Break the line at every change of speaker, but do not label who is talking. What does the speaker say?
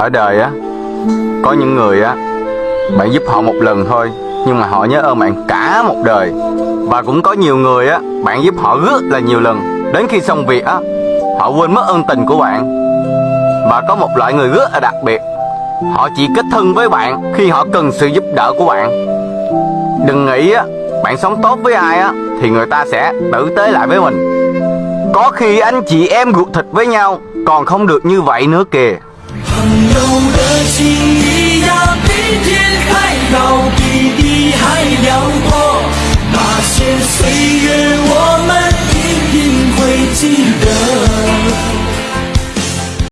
ở đời á, có những người á, bạn giúp họ một lần thôi, nhưng mà họ nhớ ơn bạn cả một đời. Và cũng có nhiều người á, bạn giúp họ rất là nhiều lần. Đến khi xong việc á, họ quên mất ơn tình của bạn. Và có một loại người rất là đặc biệt, họ chỉ kết thân với bạn khi họ cần sự giúp đỡ của bạn. Đừng nghĩ á, bạn sống tốt với ai á, thì người ta sẽ tử tế lại với mình. Có khi anh chị em ruột thịt với nhau, còn không được như vậy nữa kìa.
情谊呀，比天